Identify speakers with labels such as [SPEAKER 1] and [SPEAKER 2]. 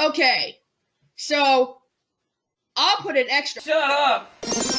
[SPEAKER 1] Okay, so I'll put an extra.
[SPEAKER 2] Shut up!